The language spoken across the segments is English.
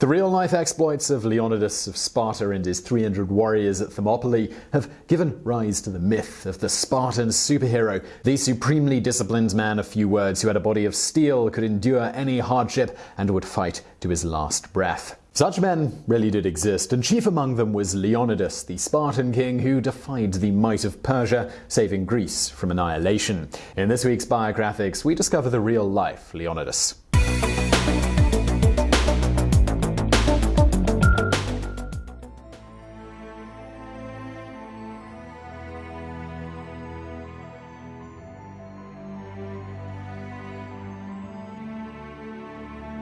The real-life exploits of Leonidas of Sparta and his 300 warriors at Thermopylae have given rise to the myth of the Spartan superhero, the supremely disciplined man of few words who had a body of steel, could endure any hardship, and would fight to his last breath. Such men really did exist, and chief among them was Leonidas, the Spartan king who defied the might of Persia, saving Greece from annihilation. In this week's Biographics, we discover the real-life Leonidas.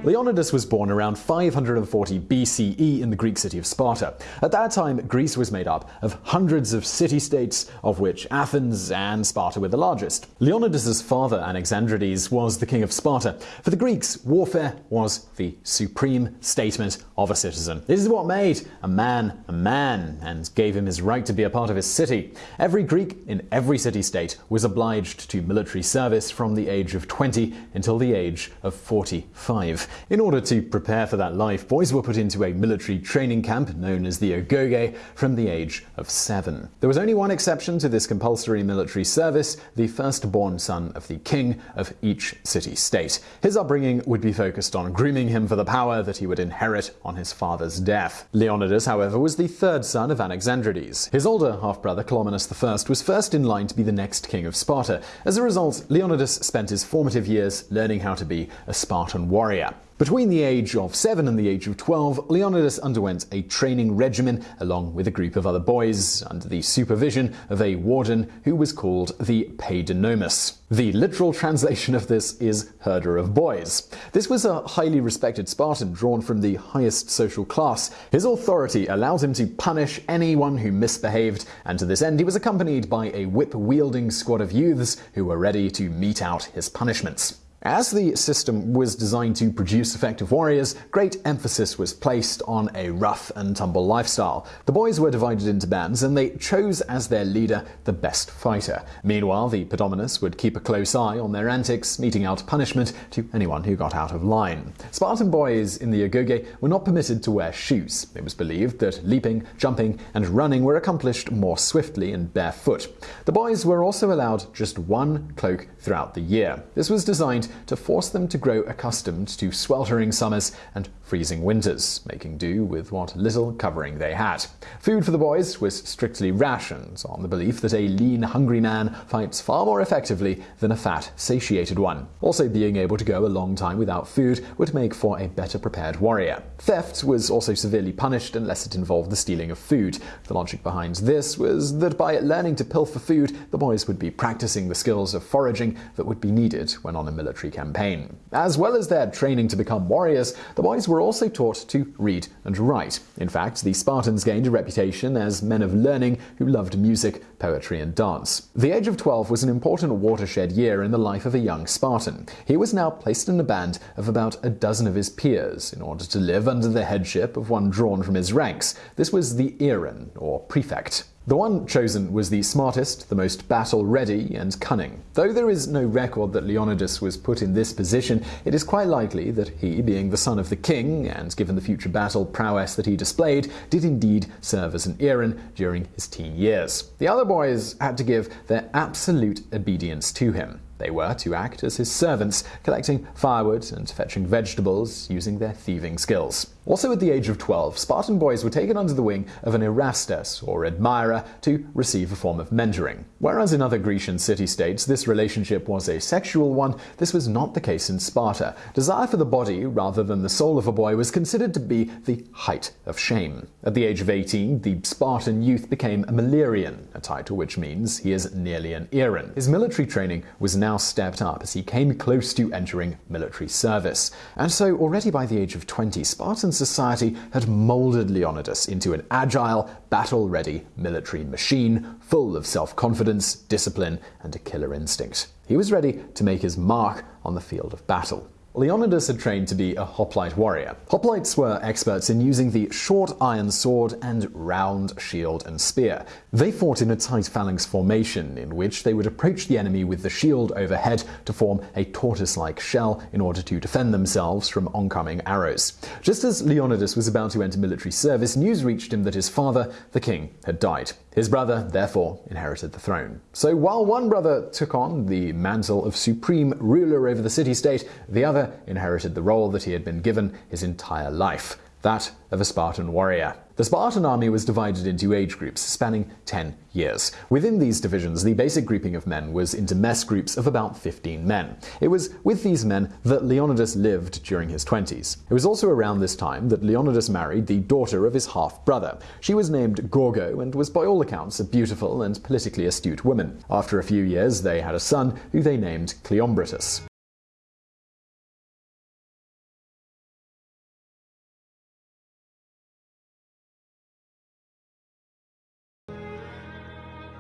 Leonidas was born around 540 BCE in the Greek city of Sparta. At that time, Greece was made up of hundreds of city-states, of which Athens and Sparta were the largest. Leonidas' father, Anaxandrides, was the king of Sparta. For the Greeks, warfare was the supreme statement of a citizen. This is what made a man a man and gave him his right to be a part of his city. Every Greek in every city-state was obliged to military service from the age of 20 until the age of 45. In order to prepare for that life, boys were put into a military training camp known as the Agoge from the age of seven. There was only one exception to this compulsory military service, the firstborn son of the king of each city-state. His upbringing would be focused on grooming him for the power that he would inherit on his father's death. Leonidas, however, was the third son of Anaxandrides. His older half-brother, Cleomenes I, was first in line to be the next king of Sparta. As a result, Leonidas spent his formative years learning how to be a Spartan warrior. Between the age of 7 and the age of 12, Leonidas underwent a training regimen along with a group of other boys under the supervision of a warden who was called the Paidonomus. The literal translation of this is herder of boys. This was a highly respected Spartan drawn from the highest social class. His authority allowed him to punish anyone who misbehaved, and to this end he was accompanied by a whip-wielding squad of youths who were ready to mete out his punishments. As the system was designed to produce effective warriors, great emphasis was placed on a rough and tumble lifestyle. The boys were divided into bands and they chose as their leader the best fighter. Meanwhile, the Paidonomus would keep a close eye on their antics, meting out punishment to anyone who got out of line. Spartan boys in the Agoge were not permitted to wear shoes. It was believed that leaping, jumping, and running were accomplished more swiftly and barefoot. The boys were also allowed just one cloak throughout the year. This was designed to force them to grow accustomed to sweltering summers and freezing winters, making do with what little covering they had. Food for the boys was strictly rationed, on the belief that a lean, hungry man fights far more effectively than a fat, satiated one. Also, being able to go a long time without food would make for a better prepared warrior. Theft was also severely punished unless it involved the stealing of food. The logic behind this was that by learning to pilfer food, the boys would be practicing the skills of foraging that would be needed when on a military campaign. As well as their training to become warriors, the boys were also taught to read and write. In fact, the Spartans gained a reputation as men of learning who loved music, poetry, and dance. The age of 12 was an important watershed year in the life of a young Spartan. He was now placed in a band of about a dozen of his peers in order to live under the headship of one drawn from his ranks. This was the Eran, or prefect. The one chosen was the smartest, the most battle-ready, and cunning. Though there is no record that Leonidas was put in this position, it is quite likely that he, being the son of the king, and given the future battle prowess that he displayed, did indeed serve as an Eran during his teen years. The other boys had to give their absolute obedience to him. They were to act as his servants, collecting firewood and fetching vegetables using their thieving skills. Also at the age of 12, Spartan boys were taken under the wing of an Erastes, or admirer, to receive a form of mentoring. Whereas in other Grecian city-states this relationship was a sexual one, this was not the case in Sparta. Desire for the body rather than the soul of a boy was considered to be the height of shame. At the age of 18, the Spartan youth became a Milerian, a title which means he is nearly an Eran. His military training was now stepped up as he came close to entering military service. And so already by the age of 20, Spartan society had molded Leonidas into an agile, battle-ready military machine full of self-confidence, discipline, and a killer instinct. He was ready to make his mark on the field of battle. Leonidas had trained to be a hoplite warrior. Hoplites were experts in using the short iron sword and round shield and spear. They fought in a tight phalanx formation, in which they would approach the enemy with the shield overhead to form a tortoise like shell in order to defend themselves from oncoming arrows. Just as Leonidas was about to enter military service, news reached him that his father, the king, had died. His brother, therefore, inherited the throne. So while one brother took on the mantle of supreme ruler over the city state, the other inherited the role that he had been given his entire life that of a Spartan warrior. The Spartan army was divided into age groups spanning 10 years. Within these divisions, the basic grouping of men was into mess groups of about 15 men. It was with these men that Leonidas lived during his 20s. It was also around this time that Leonidas married the daughter of his half brother. She was named Gorgo and was by all accounts a beautiful and politically astute woman. After a few years, they had a son who they named Cleombrotus.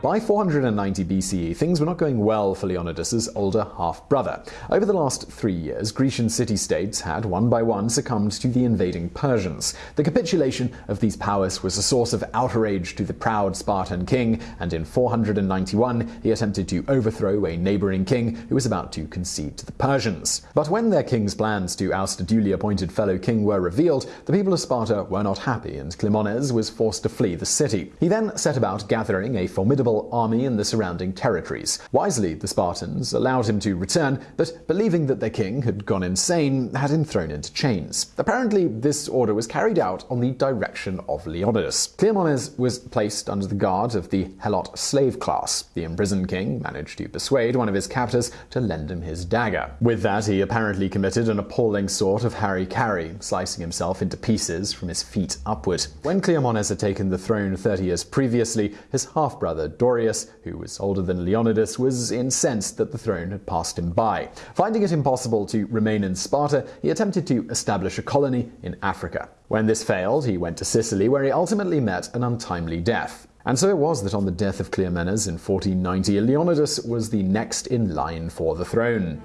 By 490 BCE, things were not going well for Leonidas' older half brother. Over the last three years, Grecian city states had one by one succumbed to the invading Persians. The capitulation of these powers was a source of outrage to the proud Spartan king, and in 491 he attempted to overthrow a neighboring king who was about to concede to the Persians. But when their king's plans to oust a duly appointed fellow king were revealed, the people of Sparta were not happy, and Cleomenes was forced to flee the city. He then set about gathering a formidable army in the surrounding territories. Wisely, the Spartans allowed him to return, but believing that their king had gone insane, had him thrown into chains. Apparently, this order was carried out on the direction of Leonidas. Cleomenes was placed under the guard of the Helot slave class. The imprisoned king managed to persuade one of his captors to lend him his dagger. With that, he apparently committed an appalling sort of hara-kiri, slicing himself into pieces from his feet upward. When Cleomenes had taken the throne 30 years previously, his half-brother Dorieus, who was older than Leonidas, was incensed that the throne had passed him by. Finding it impossible to remain in Sparta, he attempted to establish a colony in Africa. When this failed, he went to Sicily, where he ultimately met an untimely death. And so it was that on the death of Cleomenes in 1490, Leonidas was the next in line for the throne.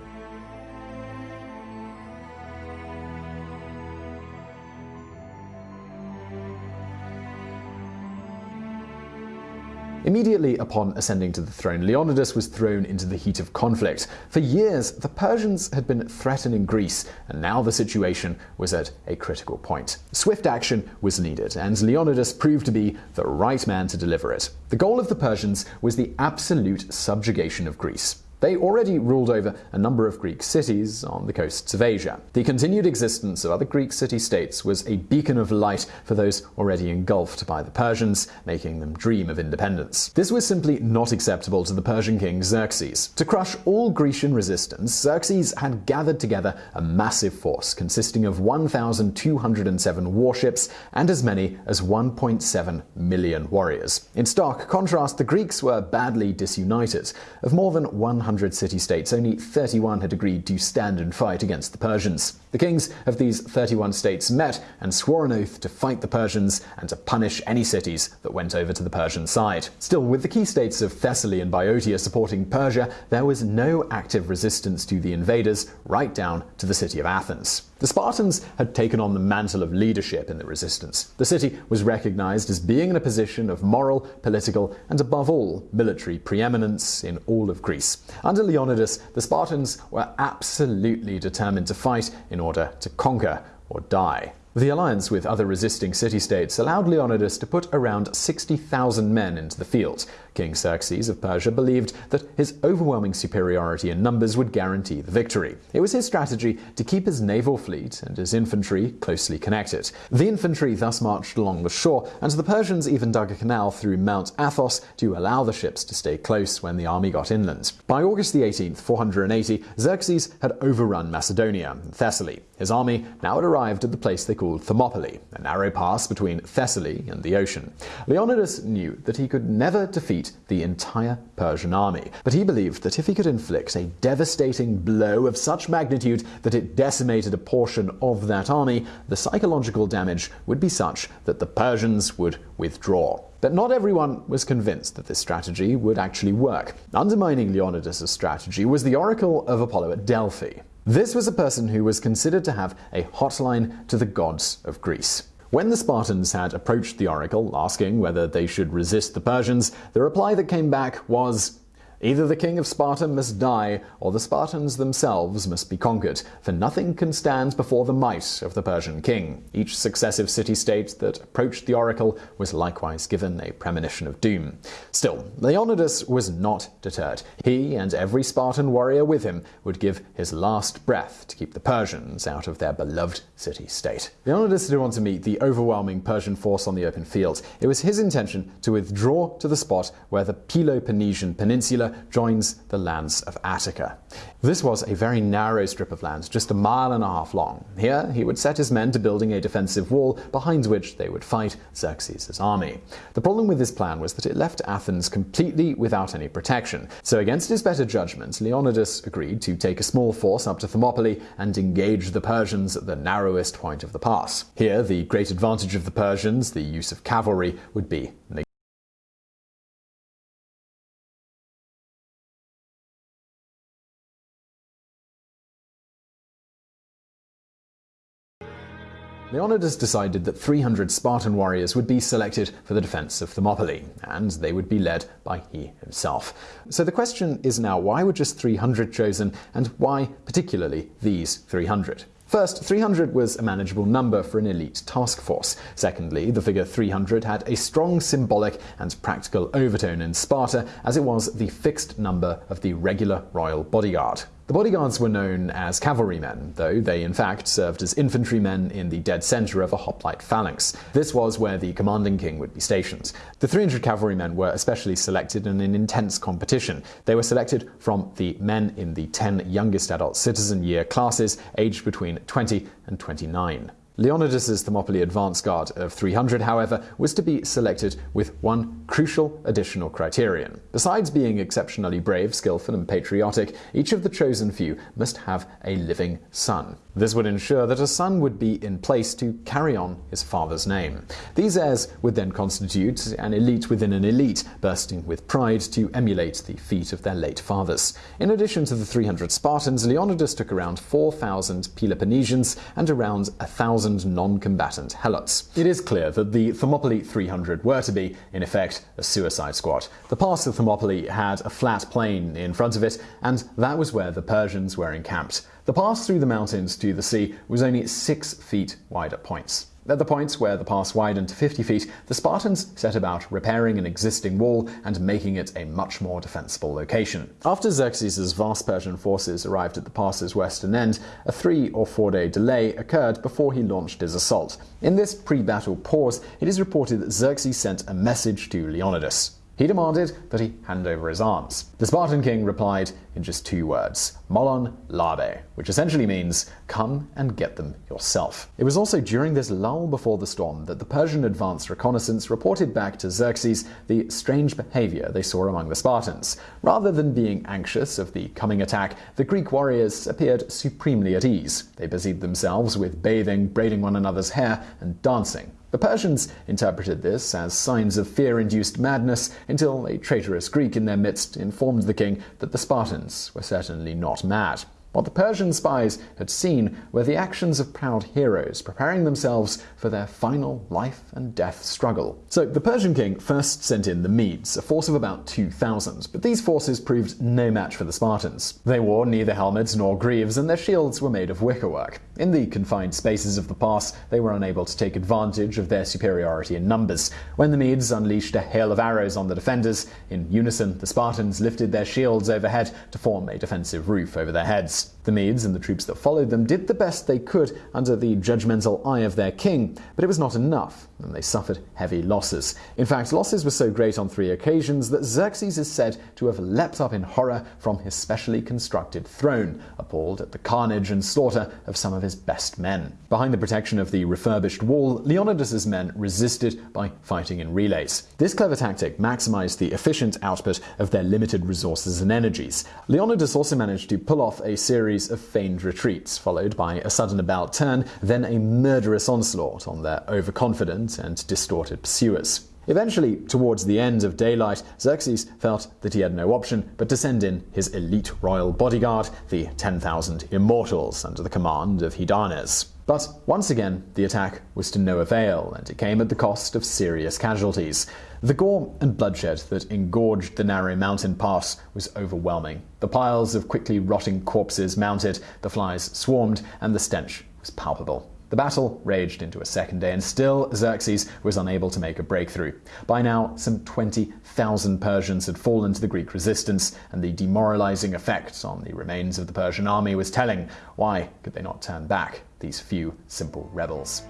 Immediately upon ascending to the throne, Leonidas was thrown into the heat of conflict. For years, the Persians had been threatening Greece, and now the situation was at a critical point. Swift action was needed, and Leonidas proved to be the right man to deliver it. The goal of the Persians was the absolute subjugation of Greece. They already ruled over a number of Greek cities on the coasts of Asia. The continued existence of other Greek city states was a beacon of light for those already engulfed by the Persians, making them dream of independence. This was simply not acceptable to the Persian king Xerxes. To crush all Grecian resistance, Xerxes had gathered together a massive force consisting of 1,207 warships and as many as 1.7 million warriors. In stark contrast, the Greeks were badly disunited. Of more than 100 100 city states, only 31 had agreed to stand and fight against the Persians. The kings of these 31 states met and swore an oath to fight the Persians and to punish any cities that went over to the Persian side. Still, with the key states of Thessaly and Boeotia supporting Persia, there was no active resistance to the invaders, right down to the city of Athens. The Spartans had taken on the mantle of leadership in the resistance. The city was recognized as being in a position of moral, political, and above all, military preeminence in all of Greece. Under Leonidas, the Spartans were absolutely determined to fight in order to conquer or die. The alliance with other resisting city states allowed Leonidas to put around 60,000 men into the field. King Xerxes of Persia believed that his overwhelming superiority in numbers would guarantee the victory. It was his strategy to keep his naval fleet and his infantry closely connected. The infantry thus marched along the shore, and the Persians even dug a canal through Mount Athos to allow the ships to stay close when the army got inland. By August 18, 480, Xerxes had overrun Macedonia and Thessaly. His army now had arrived at the place they called Thermopylae, a narrow pass between Thessaly and the ocean. Leonidas knew that he could never defeat defeat the entire Persian army. But he believed that if he could inflict a devastating blow of such magnitude that it decimated a portion of that army, the psychological damage would be such that the Persians would withdraw. But not everyone was convinced that this strategy would actually work. Undermining Leonidas' strategy was the oracle of Apollo at Delphi. This was a person who was considered to have a hotline to the gods of Greece. When the Spartans had approached the oracle asking whether they should resist the Persians, the reply that came back was Either the king of Sparta must die, or the Spartans themselves must be conquered, for nothing can stand before the might of the Persian king. Each successive city state that approached the oracle was likewise given a premonition of doom. Still, Leonidas was not deterred. He and every Spartan warrior with him would give his last breath to keep the Persians out of their beloved city state. Leonidas didn't want to meet the overwhelming Persian force on the open field. It was his intention to withdraw to the spot where the Peloponnesian Peninsula joins the lands of Attica. This was a very narrow strip of land, just a mile and a half long. Here he would set his men to building a defensive wall behind which they would fight Xerxes' army. The problem with this plan was that it left Athens completely without any protection. So against his better judgment, Leonidas agreed to take a small force up to Thermopylae and engage the Persians at the narrowest point of the pass. Here, the great advantage of the Persians, the use of cavalry, would be Leonidas decided that 300 Spartan warriors would be selected for the defense of Thermopylae, and they would be led by he himself. So the question is now why were just 300 chosen, and why particularly these 300? First, 300 was a manageable number for an elite task force. Secondly, the figure 300 had a strong symbolic and practical overtone in Sparta, as it was the fixed number of the regular royal bodyguard. The bodyguards were known as cavalrymen, though they in fact served as infantrymen in the dead center of a hoplite phalanx. This was where the commanding king would be stationed. The 300 cavalrymen were especially selected in an intense competition. They were selected from the men in the 10 youngest adult citizen year classes, aged between 20 and 29. Leonidas's Thermopylae advance guard of 300, however, was to be selected with one crucial additional criterion. Besides being exceptionally brave, skillful, and patriotic, each of the chosen few must have a living son. This would ensure that a son would be in place to carry on his father's name. These heirs would then constitute an elite within an elite, bursting with pride to emulate the feat of their late fathers. In addition to the 300 Spartans, Leonidas took around 4,000 Peloponnesians and around 1,000 non-combatant Helots. It is clear that the Thermopylae 300 were to be, in effect, a suicide squad. The pass of Thermopylae had a flat plain in front of it, and that was where the Persians were encamped. The pass through the mountains to the sea was only 6 feet wide at points. At the points where the pass widened to 50 feet, the Spartans set about repairing an existing wall and making it a much more defensible location. After Xerxes' vast Persian forces arrived at the pass's western end, a three or four day delay occurred before he launched his assault. In this pre battle pause, it is reported that Xerxes sent a message to Leonidas. He demanded that he hand over his arms. The Spartan king replied in just two words, Molon Labe, which essentially means, come and get them yourself. It was also during this lull before the storm that the Persian advance reconnaissance reported back to Xerxes the strange behavior they saw among the Spartans. Rather than being anxious of the coming attack, the Greek warriors appeared supremely at ease. They busied themselves with bathing, braiding one another's hair, and dancing. The Persians interpreted this as signs of fear induced madness until a traitorous Greek in their midst informed the king that the Spartans were certainly not mad. What the Persian spies had seen were the actions of proud heroes preparing themselves for their final life and death struggle. So the Persian king first sent in the Medes, a force of about 2,000, but these forces proved no match for the Spartans. They wore neither helmets nor greaves, and their shields were made of wickerwork. In the confined spaces of the pass, they were unable to take advantage of their superiority in numbers. When the Medes unleashed a hail of arrows on the defenders, in unison the Spartans lifted their shields overhead to form a defensive roof over their heads. The Medes and the troops that followed them did the best they could under the judgmental eye of their king, but it was not enough, and they suffered heavy losses. In fact, losses were so great on three occasions that Xerxes is said to have leapt up in horror from his specially constructed throne, appalled at the carnage and slaughter of some of his best men. Behind the protection of the refurbished wall, Leonidas's men resisted by fighting in relays. This clever tactic maximized the efficient output of their limited resources and energies. Leonidas also managed to pull off a series of feigned retreats, followed by a sudden about turn, then a murderous onslaught on their overconfident and distorted pursuers. Eventually, towards the end of daylight, Xerxes felt that he had no option but to send in his elite royal bodyguard, the 10,000 Immortals, under the command of Hydarnes. But once again, the attack was to no avail, and it came at the cost of serious casualties. The gore and bloodshed that engorged the narrow mountain pass was overwhelming. The piles of quickly rotting corpses mounted, the flies swarmed, and the stench was palpable. The battle raged into a second day, and still Xerxes was unable to make a breakthrough. By now, some 20,000 Persians had fallen to the Greek resistance, and the demoralizing effect on the remains of the Persian army was telling. Why could they not turn back, these few simple rebels?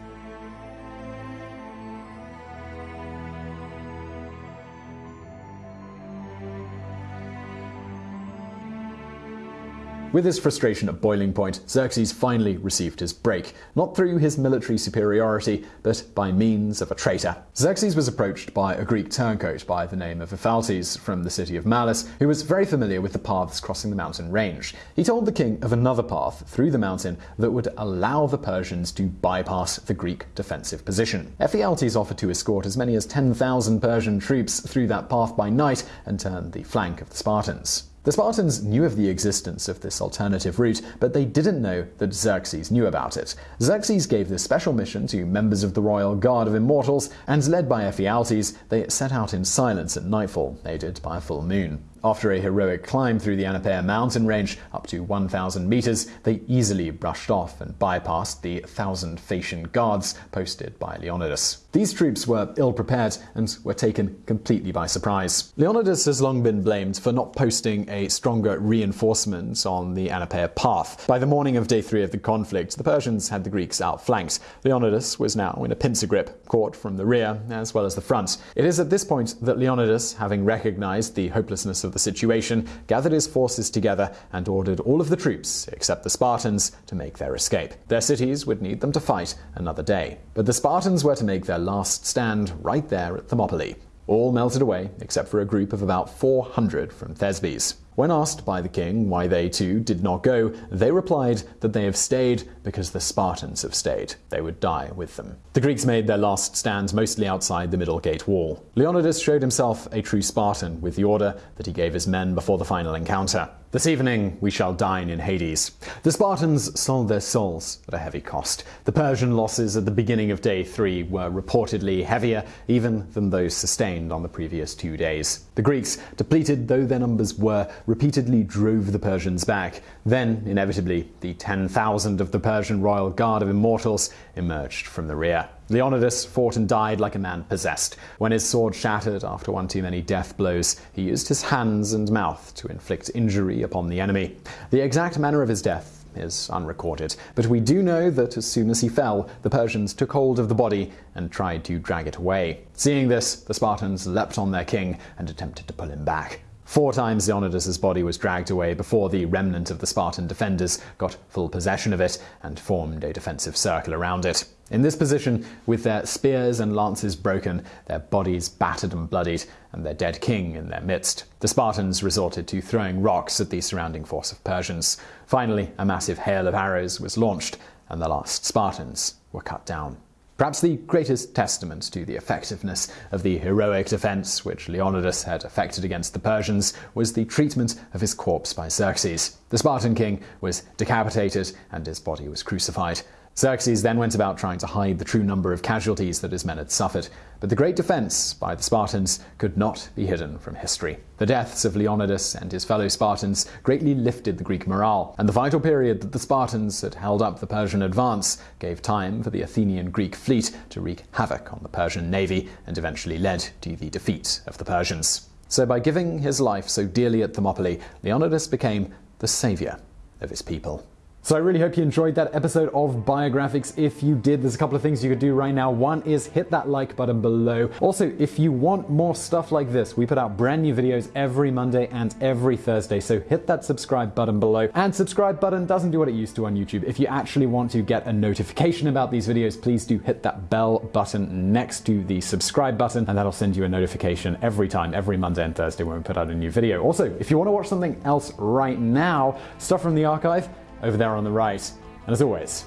With his frustration at boiling point, Xerxes finally received his break, not through his military superiority, but by means of a traitor. Xerxes was approached by a Greek turncoat by the name of Ephialtes from the city of Malis, who was very familiar with the paths crossing the mountain range. He told the king of another path through the mountain that would allow the Persians to bypass the Greek defensive position. Ephialtes offered to escort as many as 10,000 Persian troops through that path by night and turn the flank of the Spartans. The Spartans knew of the existence of this alternative route, but they didn't know that Xerxes knew about it. Xerxes gave this special mission to members of the royal guard of immortals, and led by Ephialtes, they set out in silence at nightfall, aided by a full moon. After a heroic climb through the Anopaea mountain range up to 1,000 meters, they easily brushed off and bypassed the thousand Phocian guards posted by Leonidas. These troops were ill prepared and were taken completely by surprise. Leonidas has long been blamed for not posting a stronger reinforcement on the Anopaea path. By the morning of day three of the conflict, the Persians had the Greeks outflanked. Leonidas was now in a pincer grip, caught from the rear as well as the front. It is at this point that Leonidas, having recognized the hopelessness of the situation, gathered his forces together and ordered all of the troops, except the Spartans, to make their escape. Their cities would need them to fight another day. But the Spartans were to make their last stand right there at Thermopylae. All melted away except for a group of about 400 from Thesbes. When asked by the king why they too did not go, they replied that they have stayed because the Spartans have stayed. They would die with them. The Greeks made their last stand mostly outside the middle gate wall. Leonidas showed himself a true Spartan with the order that he gave his men before the final encounter. This evening we shall dine in Hades. The Spartans sold their souls at a heavy cost. The Persian losses at the beginning of day three were reportedly heavier even than those sustained on the previous two days. The Greeks, depleted though their numbers were, repeatedly drove the Persians back. Then, inevitably, the 10,000 of the Persian royal guard of immortals emerged from the rear. Leonidas fought and died like a man possessed. When his sword shattered after one too many death blows, he used his hands and mouth to inflict injury upon the enemy. The exact manner of his death is unrecorded, but we do know that as soon as he fell, the Persians took hold of the body and tried to drag it away. Seeing this, the Spartans leapt on their king and attempted to pull him back. Four times Leonidas' body was dragged away before the remnant of the Spartan defenders got full possession of it and formed a defensive circle around it. In this position, with their spears and lances broken, their bodies battered and bloodied, and their dead king in their midst, the Spartans resorted to throwing rocks at the surrounding force of Persians. Finally, a massive hail of arrows was launched, and the last Spartans were cut down. Perhaps the greatest testament to the effectiveness of the heroic defense which Leonidas had effected against the Persians was the treatment of his corpse by Xerxes. The Spartan king was decapitated and his body was crucified. Xerxes then went about trying to hide the true number of casualties that his men had suffered, but the great defense by the Spartans could not be hidden from history. The deaths of Leonidas and his fellow Spartans greatly lifted the Greek morale, and the vital period that the Spartans had held up the Persian advance gave time for the Athenian Greek fleet to wreak havoc on the Persian navy and eventually led to the defeat of the Persians. So, by giving his life so dearly at Thermopylae, Leonidas became the savior of his people. So I really hope you enjoyed that episode of Biographics. If you did, there's a couple of things you could do right now. One is hit that like button below. Also, if you want more stuff like this, we put out brand new videos every Monday and every Thursday. So hit that subscribe button below. And subscribe button doesn't do what it used to on YouTube. If you actually want to get a notification about these videos, please do hit that bell button next to the subscribe button, and that'll send you a notification every time, every Monday and Thursday when we put out a new video. Also, if you want to watch something else right now, stuff from the archive, over there on the right. And as always,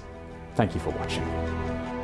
thank you for watching.